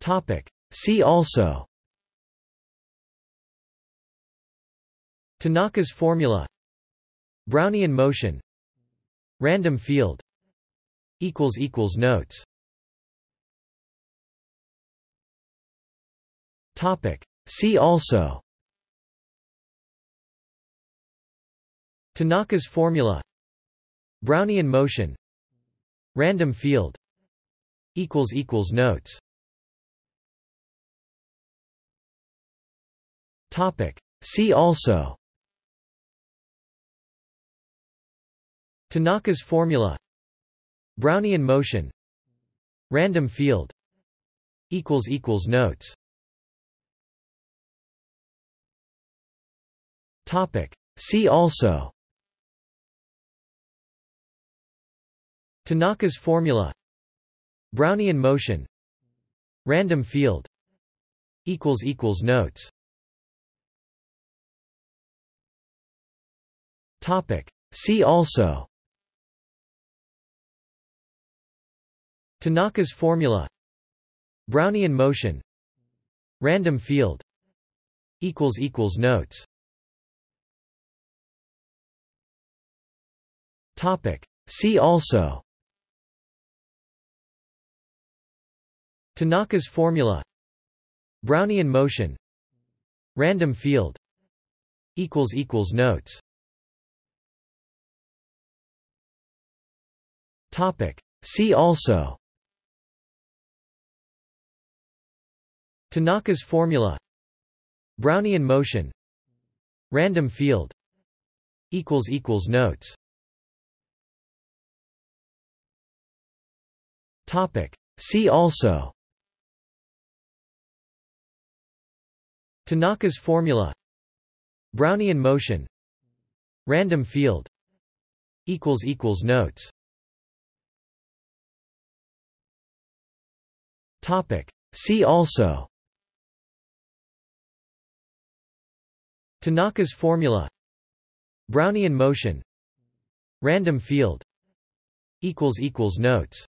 Topic. See also. Tanaka's formula. Brownian motion. Random field. Notes. Topic. See also. Tanaka's formula. Brownian motion. Random field. Notes Topic. See also. Tanaka's formula. Brownian motion. Random field. Notes. Topic. See also. Tanaka's formula. Brownian motion. Random field. Notes Topic. See also. Tanaka's formula. Brownian motion. Random field. Notes. Topic. See also. Tanaka's formula. Brownian motion. Random field. Notes See also. Tanaka's formula. Brownian motion. Random field. Notes. Topic. See also. Tanaka's formula. Brownian motion. Random field. Notes See also. Tanaka's formula. Brownian motion. Random field. Notes.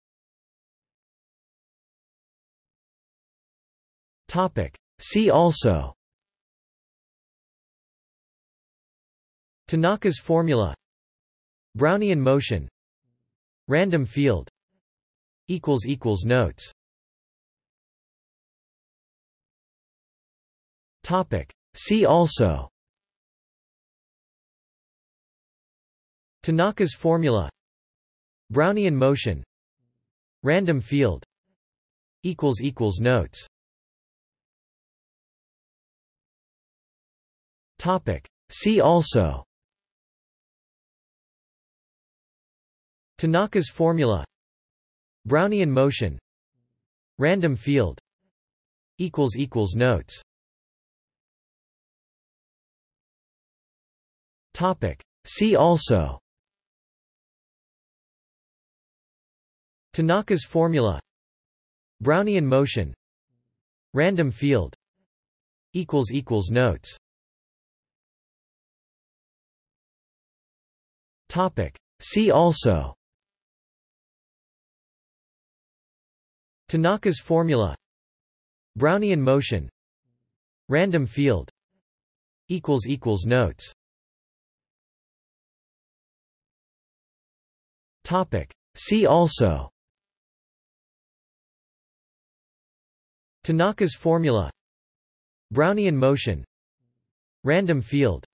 Topic. See also. Tanaka's formula. Brownian motion. Random field. Notes See also. Tanaka's formula. Brownian motion. Random field. Notes. Topic. See also. Tanaka's formula. Brownian motion. Random field. Notes Topic. See also. Tanaka's formula. Brownian motion. Random field. Equals equals Notes. Topic. See also. Tanaka's formula. Brownian motion. Random field. Equals equals Notes Topic. See also. Tanaka's formula. Brownian motion. Random field.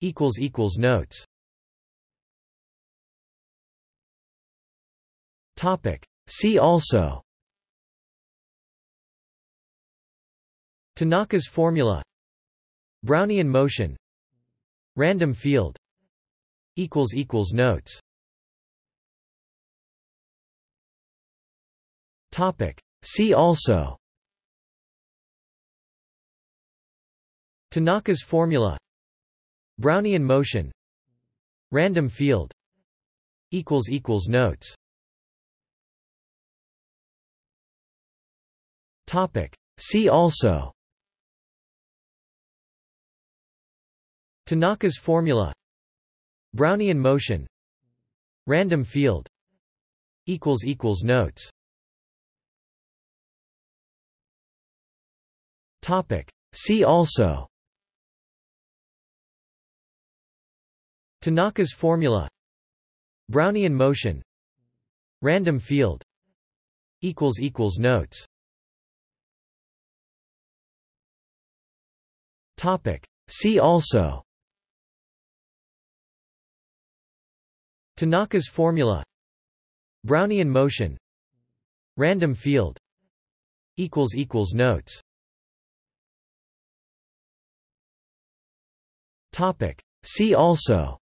Equals equals Notes. Topic. See also. Tanaka's formula. Brownian motion. Random field. Equals equals Notes Topic. See also. Tanaka's formula. Brownian motion. Random field. Equals equals Notes. Topic. See also. Tanaka's formula. Brownian motion. Random field. Equals equals Notes See also. Tanaka's formula. Brownian motion. Random field. Notes. Topic. See also. Tanaka's formula. Brownian motion. Random field. Notes See also.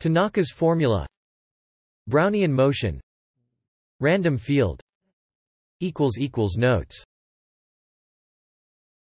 Tanaka's formula. Brownian motion. Random field. Notes